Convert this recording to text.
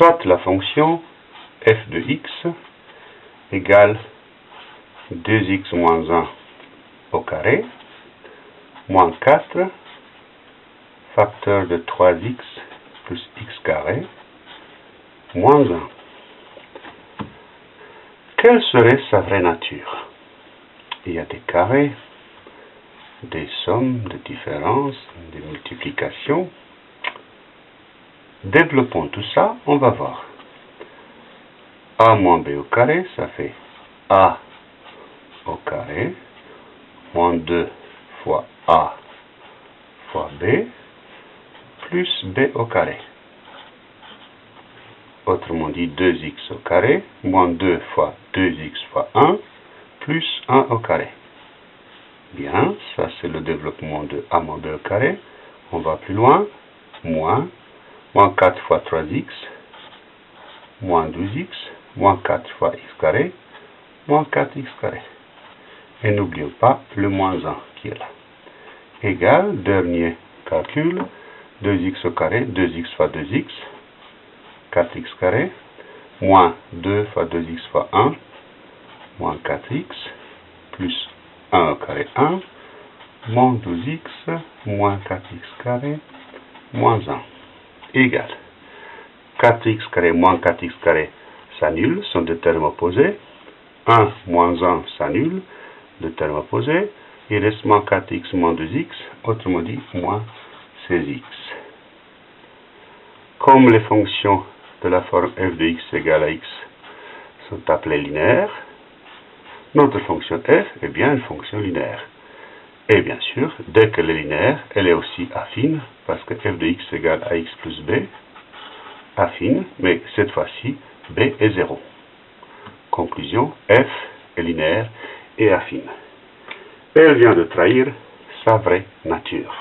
soit la fonction f de x égale 2x moins 1 au carré, moins 4, facteur de 3x plus x carré, moins 1. Quelle serait sa vraie nature? Il y a des carrés, des sommes, des différences, des multiplications. Développons tout ça, on va voir. a moins b au carré, ça fait a au carré, moins 2 fois a fois b, plus b au carré. Autrement dit, 2x au carré, moins 2 fois 2x fois 1, plus 1 au carré. Bien, ça c'est le développement de a moins b au carré. On va plus loin, moins, moins 4 fois 3x, moins 12x, moins 4 fois x carré, moins 4x carré. Et n'oublions pas le moins 1 qui est là. Égal, dernier calcul, 2x au carré, 2x fois 2x, 4x carré, moins 2 fois 2x fois 1, moins 4x, plus 1 au carré 1, moins 12x, moins 4x carré, moins 1, égal. 4x carré moins 4x carré s'annulent, sont des termes opposés. 1 moins 1 s'annule, deux termes opposés. Il reste moins 4x moins 2x, autrement dit moins 16x. Comme les fonctions de la forme f de x égale à x sont appelées linéaires, notre fonction f est bien une fonction linéaire. Et bien sûr, dès qu'elle est linéaire, elle est aussi affine, parce que f de x égale à x plus b, affine, mais cette fois-ci, b est 0. Conclusion, f est linéaire et affine. Elle vient de trahir sa vraie nature.